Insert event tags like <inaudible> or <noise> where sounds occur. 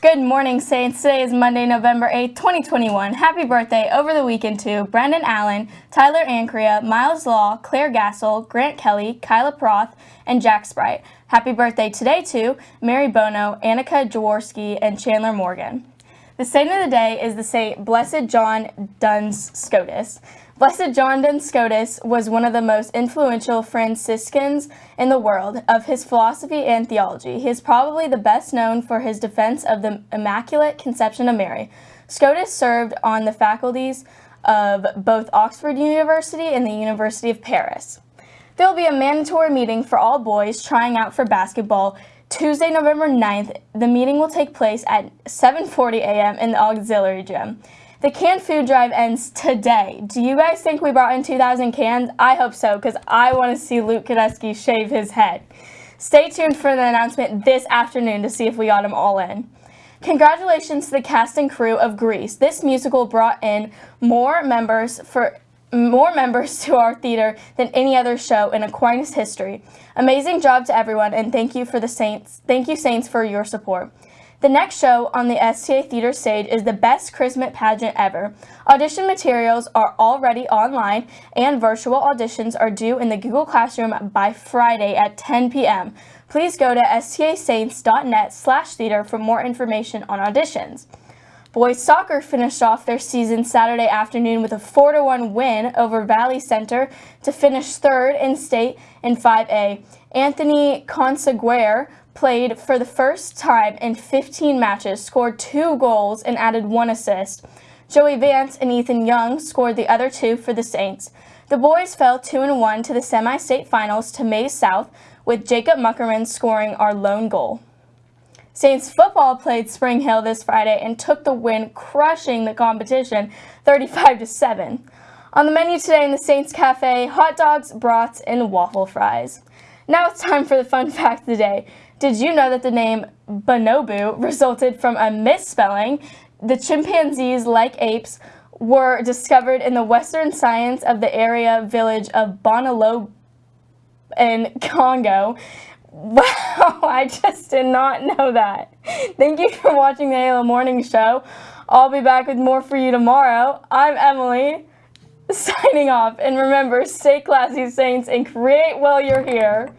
Good morning, Saints. Today is Monday, November 8th, 2021. Happy birthday over the weekend to Brendan Allen, Tyler Ancria, Miles Law, Claire Gassel, Grant Kelly, Kyla Proth, and Jack Sprite. Happy birthday today to Mary Bono, Annika Jaworski, and Chandler Morgan. The saint of the day is the Saint Blessed John Duns Scotus. Blessed John Duns Scotus was one of the most influential Franciscans in the world of his philosophy and theology. He is probably the best known for his defense of the Immaculate Conception of Mary. Scotus served on the faculties of both Oxford University and the University of Paris. There will be a mandatory meeting for all boys trying out for basketball Tuesday, November 9th, the meeting will take place at 7.40 a.m. in the auxiliary gym. The canned food drive ends today. Do you guys think we brought in 2,000 cans? I hope so, because I want to see Luke Kadeski shave his head. Stay tuned for the announcement this afternoon to see if we got them all in. Congratulations to the cast and crew of Grease. This musical brought in more members for more members to our theater than any other show in Aquinas history. Amazing job to everyone and thank you for the Saints. Thank you Saints for your support. The next show on the STA Theater stage is the best Christmas pageant ever. Audition materials are already online and virtual auditions are due in the Google Classroom by Friday at 10 p.m. Please go to stasaints.net slash theater for more information on auditions. Boys soccer finished off their season Saturday afternoon with a 4-1 win over Valley Center to finish third in state in 5A. Anthony Conseguer played for the first time in 15 matches, scored two goals, and added one assist. Joey Vance and Ethan Young scored the other two for the Saints. The boys fell 2-1 to the semi-state finals to Maize South, with Jacob Muckerman scoring our lone goal. Saints football played Spring Hill this Friday and took the win, crushing the competition 35 7. On the menu today in the Saints Cafe, hot dogs, brats, and waffle fries. Now it's time for the fun fact of the day. Did you know that the name bonobo resulted from a misspelling? The chimpanzees, like apes, were discovered in the western science of the area village of Bonolo in Congo. <laughs> Wow, I just did not know that. Thank you for watching the Halo Morning Show. I'll be back with more for you tomorrow. I'm Emily, <laughs> signing off. And remember, stay classy, Saints, and create while you're here.